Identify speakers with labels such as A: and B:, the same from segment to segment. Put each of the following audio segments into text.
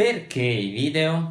A: Perché i video?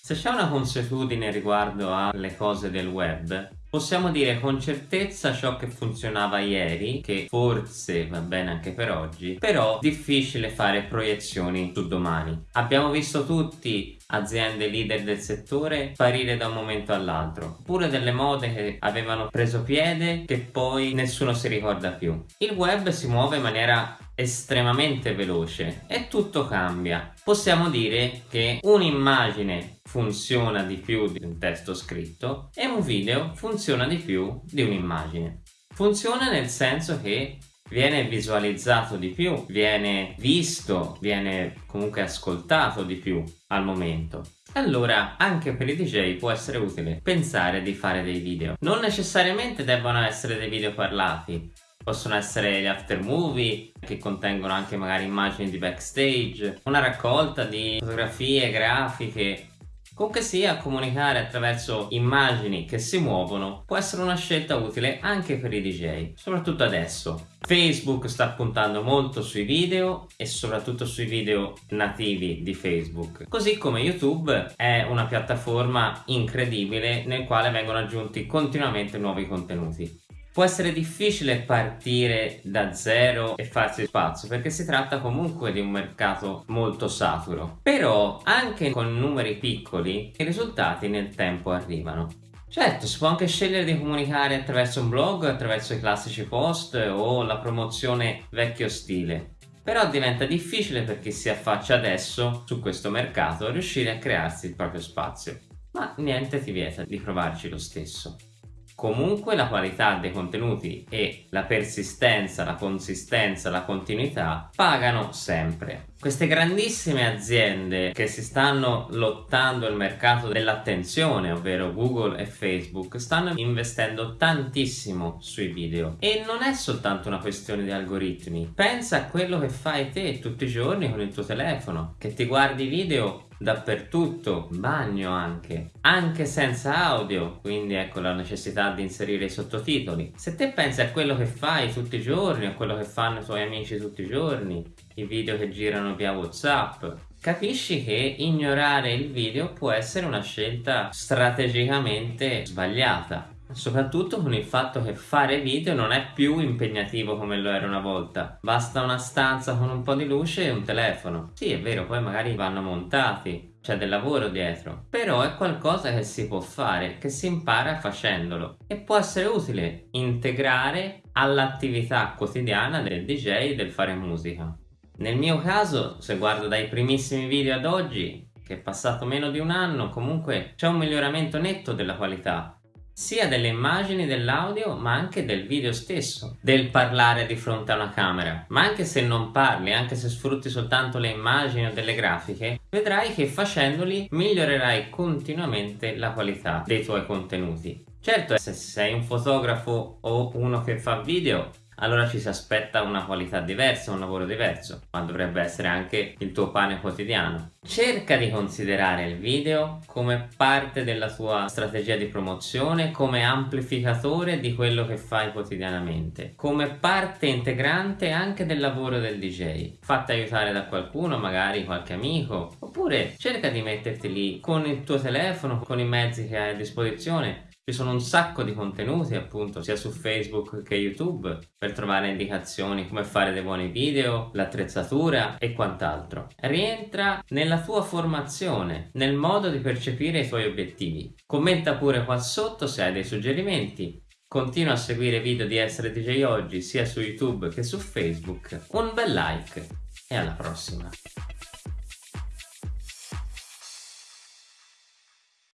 A: Se c'è una consuetudine riguardo alle cose del web, possiamo dire con certezza ciò che funzionava ieri, che forse va bene anche per oggi, però difficile fare proiezioni su domani. Abbiamo visto tutti aziende leader del settore sparire da un momento all'altro, oppure delle mode che avevano preso piede che poi nessuno si ricorda più. Il web si muove in maniera estremamente veloce e tutto cambia. Possiamo dire che un'immagine funziona di più di un testo scritto e un video funziona di più di un'immagine. Funziona nel senso che viene visualizzato di più, viene visto, viene comunque ascoltato di più al momento. Allora anche per i DJ può essere utile pensare di fare dei video. Non necessariamente devono essere dei video parlati, possono essere gli after movie che contengono anche magari immagini di backstage, una raccolta di fotografie, grafiche Comunque sia, comunicare attraverso immagini che si muovono può essere una scelta utile anche per i DJ, soprattutto adesso. Facebook sta puntando molto sui video e soprattutto sui video nativi di Facebook. Così come YouTube è una piattaforma incredibile nel quale vengono aggiunti continuamente nuovi contenuti. Può essere difficile partire da zero e farsi spazio perché si tratta comunque di un mercato molto saturo. Però anche con numeri piccoli i risultati nel tempo arrivano. Certo, si può anche scegliere di comunicare attraverso un blog, attraverso i classici post o la promozione vecchio stile. Però diventa difficile per chi si affaccia adesso su questo mercato riuscire a crearsi il proprio spazio. Ma niente ti vieta di provarci lo stesso. Comunque la qualità dei contenuti e la persistenza, la consistenza, la continuità pagano sempre. Queste grandissime aziende che si stanno lottando il mercato dell'attenzione, ovvero Google e Facebook, stanno investendo tantissimo sui video. E non è soltanto una questione di algoritmi. Pensa a quello che fai te tutti i giorni con il tuo telefono, che ti guardi video dappertutto, bagno anche, anche senza audio, quindi ecco la necessità di inserire i sottotitoli. Se te pensi a quello che fai tutti i giorni, a quello che fanno i tuoi amici tutti i giorni, i video che girano via Whatsapp, capisci che ignorare il video può essere una scelta strategicamente sbagliata Soprattutto con il fatto che fare video non è più impegnativo come lo era una volta. Basta una stanza con un po' di luce e un telefono. Sì, è vero, poi magari vanno montati, c'è del lavoro dietro. Però è qualcosa che si può fare, che si impara facendolo. E può essere utile integrare all'attività quotidiana del DJ del fare musica. Nel mio caso, se guardo dai primissimi video ad oggi, che è passato meno di un anno, comunque c'è un miglioramento netto della qualità sia delle immagini dell'audio ma anche del video stesso del parlare di fronte a una camera. Ma anche se non parli anche se sfrutti soltanto le immagini o delle grafiche vedrai che facendoli migliorerai continuamente la qualità dei tuoi contenuti. Certo se sei un fotografo o uno che fa video allora ci si aspetta una qualità diversa, un lavoro diverso, ma dovrebbe essere anche il tuo pane quotidiano. Cerca di considerare il video come parte della tua strategia di promozione, come amplificatore di quello che fai quotidianamente, come parte integrante anche del lavoro del DJ. Fatti aiutare da qualcuno, magari qualche amico, oppure cerca di metterti lì con il tuo telefono, con i mezzi che hai a disposizione ci sono un sacco di contenuti appunto sia su Facebook che YouTube per trovare indicazioni come fare dei buoni video, l'attrezzatura e quant'altro. Rientra nella tua formazione, nel modo di percepire i tuoi obiettivi. Commenta pure qua sotto se hai dei suggerimenti. Continua a seguire i video di Essere DJ Oggi sia su YouTube che su Facebook. Un bel like e alla prossima!